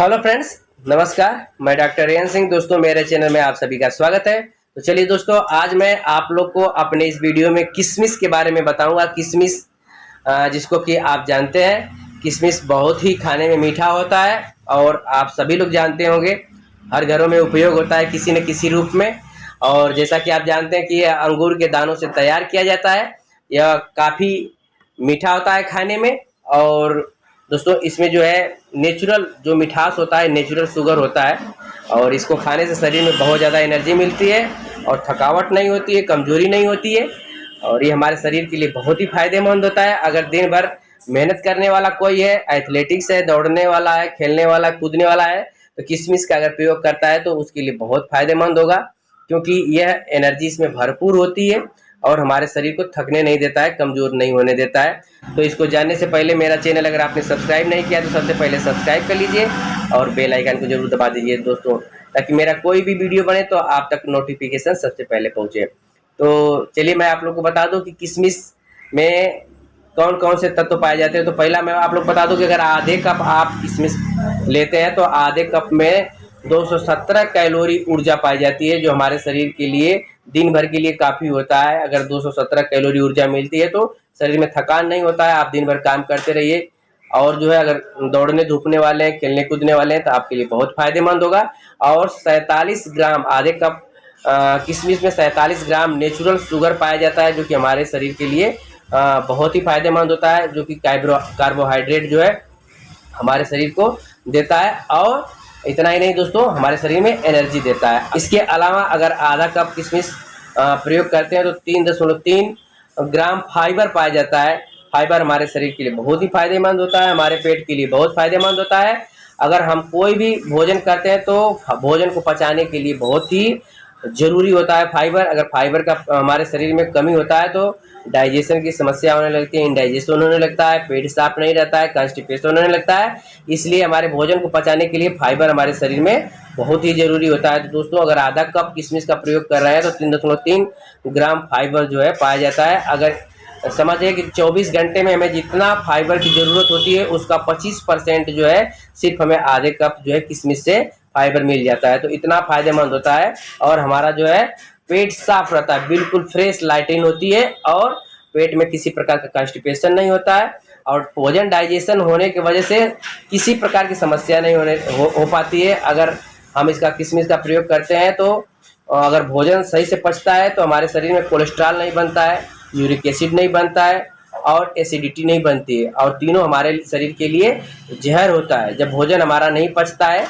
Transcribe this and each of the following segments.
Hello friends नमस्कार। मैं doctor rain Singh. दोस्तों, मेरे चैनल में आप सभी का स्वागत है। तो चलिए दोस्तों, आज मैं आप लोग को अपने इस वीडियो में किशमिश के बारे में बताऊँगा। किशमिश जिसको कि आप जानते हैं किशमिश बहुत ही खाने में मीठा होता है और आप सभी लोग जानते होंगे। हर घरों में उपयोग होता है किसी न किसी रूप में। और जैसा कि आप जानते हैं कि यह अंगूर के दानों से तैयार किया जाता है। यह काफ़ी मीठा होता है खाने में और दोस्तों, इसमें जो है नेचुरल जो मिठास होता है नेचुरल शुगर होता है, और इसको खाने से शरीर में बहुत ज़्यादा एनर्जी मिलती है, और थकावट नहीं होती है, कमज़ोरी नहीं होती है, और ये हमारे शरीर के लिए बहुत ही फ़ायदेमंद होता है। अगर दिन भर मेहनत करने वाला कोई है एथलेटिक्स है, दौड़ने वाला है, खेलने वाला है, कूदने वाला है तो किशमिश का अगर प्रयोग करता है तो उसके लिए बहुत फ़ायदेमंद होगा, क्योंकि यह एनर्जी इसमें भरपूर होती है और हमारे शरीर को थकने नहीं देता है, कमज़ोर नहीं होने देता है। तो इसको जानने से पहले मेरा चैनल अगर आपने सब्सक्राइब नहीं किया तो सबसे पहले सब्सक्राइब कर लीजिए और बेल आइकन को ज़रूर दबा दीजिए दोस्तों, ताकि मेरा कोई भी वीडियो बने तो आप तक नोटिफिकेशन सबसे पहले पहुँचे। तो चलिए मैं आप लोग को बता दूँ कि किसमिस में कौन कौन से तत्व पाए जाते हैं। तो पहला मैं आप लोग बता दूँ कि अगर आधे कप आप किशमिश लेते हैं तो आधे कप में 217 कैलोरी ऊर्जा पाई जाती है, जो हमारे शरीर के लिए दिन भर के लिए काफ़ी होता है। अगर 217 कैलोरी ऊर्जा मिलती है तो शरीर में थकान नहीं होता है आप दिन भर काम करते रहिए। और जो है अगर दौड़ने धूपने वाले हैं खेलने कूदने वाले हैं तो आपके लिए बहुत फ़ायदेमंद होगा। और सैंतालीस ग्राम आधे कप किशमिश में सैंतालीस ग्राम नेचुरल शुगर पाया जाता है जो कि हमारे शरीर के लिए आ, बहुत ही फ़ायदेमंद होता है जो कि कार्बोहाइड्रेट जो है हमारे शरीर को देता है। और इतना ही नहीं दोस्तों, हमारे शरीर में एनर्जी देता है। इसके अलावा अगर आधा कप किशमिश प्रयोग करते हैं तो तीन दशमलव तीन ग्राम फाइबर पाया जाता है। फाइबर हमारे शरीर के लिए बहुत ही फ़ायदेमंद होता है, हमारे पेट के लिए बहुत फ़ायदेमंद होता है। अगर हम कोई भी भोजन करते हैं तो भोजन को पचाने के लिए बहुत ही ज़रूरी होता है फाइबर अगर फाइबर का हमारे शरीर में कमी होता है तो डाइजेशन की समस्या होने लगती है इंडाइजेशन होने लगता है, पेट साफ़ नहीं रहता है कॉन्स्टिपेशन होने लगता है। इसलिए हमारे भोजन को पचाने के लिए फाइबर हमारे शरीर में बहुत ही ज़रूरी होता है। तो दोस्तों, अगर आधा कप किशमिश का प्रयोग कर रहे हैं तो तीन दशमलव तीन ग्राम फाइबर जो है पाया जाता है। अगर समझिए कि 24 घंटे में हमें जितना फाइबर की ज़रूरत होती है, उसका 25 परसेंट जो है सिर्फ़ हमें आधे कप जो है किशमिश से फाइबर मिल जाता है। तो इतना फ़ायदेमंद होता है और हमारा जो है पेट साफ़ रहता है बिल्कुल फ्रेश लाइटिन होती है और पेट में किसी प्रकार का कॉन्स्टिपेशन नहीं होता है और भोजन डाइजेशन होने की वजह से किसी प्रकार की समस्या नहीं होने हो, हो पाती है। अगर हम इसका किशमिश का प्रयोग करते हैं तो अगर भोजन सही से पचता है तो हमारे शरीर में कोलेस्ट्रॉल नहीं बनता है यूरिक एसिड नहीं बनता है और एसिडिटी नहीं बनती है। और तीनों हमारे शरीर के लिए जहर होता है। जब भोजन हमारा नहीं पचता है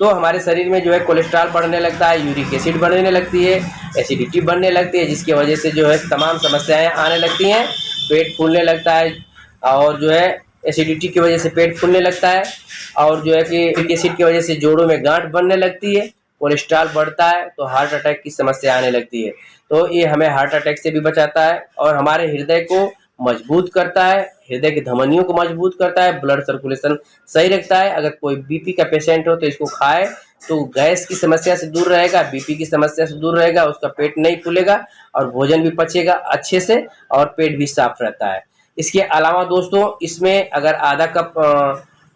तो हमारे शरीर में जो है कोलेस्ट्रॉल बढ़ने लगता है, यूरिक एसिड बढ़ने लगती है, एसिडिटी बढ़ने लगती है, जिसकी वजह से जो है तमाम समस्याएँ आने लगती हैं, पेट फूलने लगता है, और जो है एसिडिटी की वजह से पेट फूलने लगता है, और जो है कि एसिड की वजह से जोड़ों में गांठ बनने लगती है, कोलेस्ट्रॉल बढ़ता है तो हार्ट अटैक की समस्या आने लगती है। तो ये हमें हार्ट अटैक से भी बचाता है, और हमारे हृदय को मज़बूत करता है, हृदय की धमनियों को मज़बूत करता है ब्लड सर्कुलेशन सही रखता है। अगर कोई बीपी का पेशेंट हो तो इसको खाए तो गैस की समस्या से दूर रहेगा बीपी की समस्या से दूर रहेगा, उसका पेट नहीं फूलेगा और भोजन भी पचेगा अच्छे से और पेट भी साफ़ रहता है। इसके अलावा दोस्तों, इसमें अगर आधा कप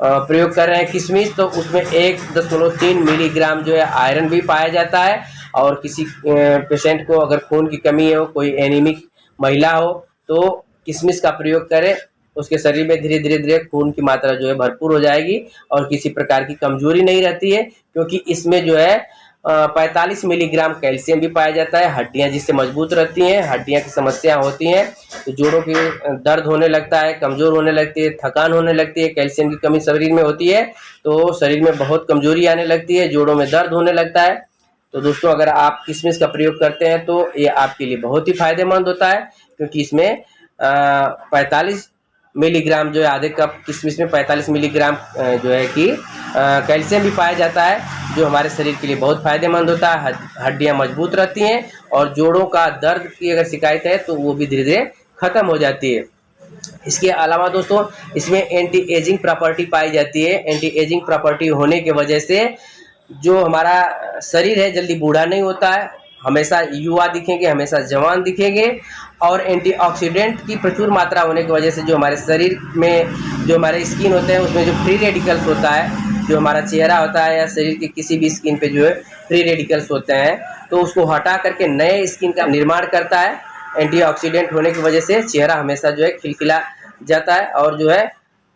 प्रयोग कर रहे हैं किशमिश तो उसमें एक दशमलव तीन मिलीग्राम जो है आयरन भी पाया जाता है। और किसी पेशेंट को अगर खून की कमी हो, कोई एनीमिक महिला हो तो किशमिश का प्रयोग करें, उसके शरीर में धीरे धीरे धीरे खून की मात्रा जो है भरपूर हो जाएगी और किसी प्रकार की कमज़ोरी नहीं रहती है, क्योंकि इसमें जो है पैंतालीस मिलीग्राम कैल्शियम भी पाया जाता है, हड्डियाँ जिससे मज़बूत रहती हैं, हड्डियाँ की समस्या होती हैं तो जोड़ों की दर्द होने लगता है, कमज़ोर होने लगती है, थकान होने लगती है, कैल्शियम की कमी शरीर में होती है तो शरीर में बहुत कमज़ोरी आने लगती है, जोड़ों में दर्द होने लगता है। तो दोस्तों, अगर आप किशमिश का प्रयोग करते हैं तो ये आपके लिए बहुत ही फ़ायदेमंद होता है, क्योंकि इसमें पैंतालीस मिलीग्राम जो है, आधे कप किशमिश में पैंतालीस मिलीग्राम जो है कि कैल्शियम भी पाया जाता है, जो हमारे शरीर के लिए बहुत फ़ायदेमंद होता है हड्डियाँ मज़बूत रहती हैं और जोड़ों का दर्द की अगर शिकायत है तो वो भी धीरे धीरे ख़त्म हो जाती है। इसके अलावा दोस्तों, इसमें एंटी एजिंग प्रॉपर्टी पाई जाती है। एंटी एजिंग प्रॉपर्टी होने की वजह से जो हमारा शरीर है, जल्दी बूढ़ा नहीं होता है। हमेशा युवा दिखेंगे, हमेशा जवान दिखेंगे और एंटीऑक्सीडेंट की प्रचुर मात्रा होने की वजह से जो हमारे शरीर में, जो हमारे स्किन होते हैं, उसमें जो फ्री रेडिकल्स होता है, जो हमारा चेहरा होता है या शरीर के किसी भी स्किन पे जो है फ्री रेडिकल्स होते हैं तो उसको हटा करके नए स्किन का निर्माण करता है। एंटीऑक्सीडेंट होने की वजह से चेहरा हमेशा जो है खिलखिला जाता है और जो है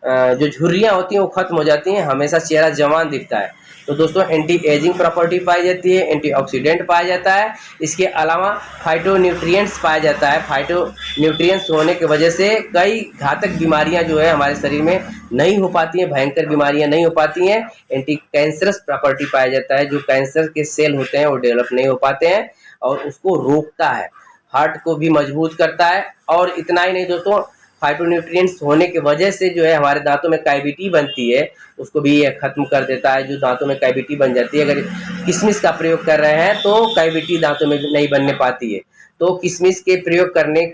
जो झुर्रियाँ होती हैं, वो खत्म हो जाती हैं, हमेशा चेहरा जवान दिखता है। तो दोस्तों एंटी एजिंग प्रॉपर्टी पाई जाती है एंटीऑक्सीडेंट पाया जाता है। इसके अलावा फाइटो न्यूट्रिएंट्स पाया जाता है। फाइटो न्यूट्रिएंट्स होने की वजह से कई घातक बीमारियाँ जो है, हमारे शरीर में नहीं हो पाती हैं, भयंकर बीमारियाँ नहीं हो पाती हैं। एंटी कैंसरस प्रॉपर्टी पाया जाता है, जो कैंसर के सेल होते हैं, वो डेवलप नहीं हो पाते हैं और उसको रोकता है। हार्ट को भी मज़बूत करता है। और इतना ही नहीं, दोस्तों फाइटोन्यूट्रिएंट्स होने की वजह से जो है हमारे दांतों में कैविटी बनती है, उसको भी ये ख़त्म कर देता है, जो दांतों में कैविटी बन जाती है। अगर किशमिश का प्रयोग कर रहे हैं तो कैविटी दांतों में नहीं बनने पाती है। तो किशमिश के प्रयोग करने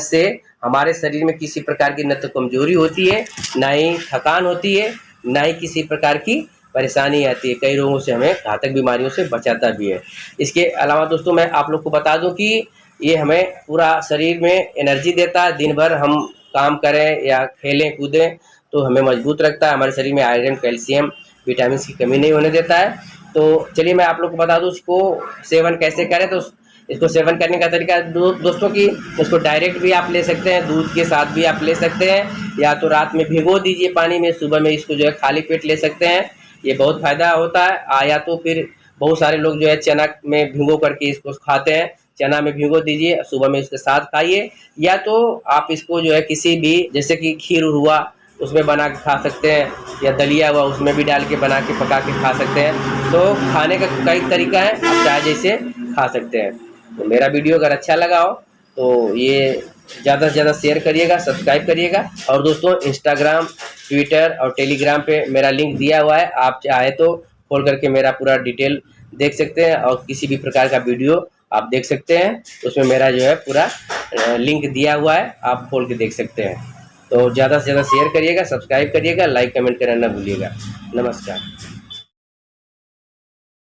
से हमारे शरीर में किसी प्रकार की न तो कमज़ोरी होती है, ना ही थकान होती है, ना ही किसी प्रकार की परेशानी आती है। कई रोगों से हमें घातक बीमारियों से बचाता भी है। इसके अलावा दोस्तों, मैं आप लोग को बता दूँ कि ये हमें पूरा शरीर में एनर्जी देता है। दिन भर हम काम करें या खेलें कूदें तो हमें मज़बूत रखता है। हमारे शरीर में आयरन कैल्शियम विटामिन की कमी नहीं होने देता है। तो चलिए मैं आप लोग को बता दूँ इसको सेवन कैसे करें? तो इसको सेवन करने का तरीका दो, दोस्तों की इसको डायरेक्ट भी आप ले सकते हैं दूध के साथ भी आप ले सकते हैं या तो रात में भिगो दीजिए पानी में सुबह में इसको जो है खाली पेट ले सकते हैं। ये बहुत फ़ायदा होता है। या तो फिर बहुत सारे लोग जो है चना में भिगो करके इसको खाते हैं। चना में भिगो दीजिए, सुबह में इसके साथ खाइए। या तो आप इसको जो है किसी भी, जैसे कि खीर हुआ, उसमें बना के खा सकते हैं, या दलिया हुआ, उसमें भी डाल के बना के पका के खा सकते हैं। तो खाने का कई तरीका है, आप चाहे जैसे खा सकते हैं। तो मेरा वीडियो अगर अच्छा लगा हो तो ये ज़्यादा से ज़्यादा शेयर करिएगा, सब्सक्राइब करिएगा। और दोस्तों इंस्टाग्राम ट्विटर और टेलीग्राम पे मेरा लिंक दिया हुआ है, आप चाहे तो खोल करके मेरा पूरा डिटेल देख सकते हैं और किसी भी प्रकार का वीडियो आप देख सकते हैं। उसमें मेरा जो है पूरा लिंक दिया हुआ है। आप खोल के देख सकते हैं। तो ज़्यादा से ज़्यादा शेयर करिएगा सब्सक्राइब करिएगा लाइक कमेंट करना ना भूलिएगा। नमस्कार।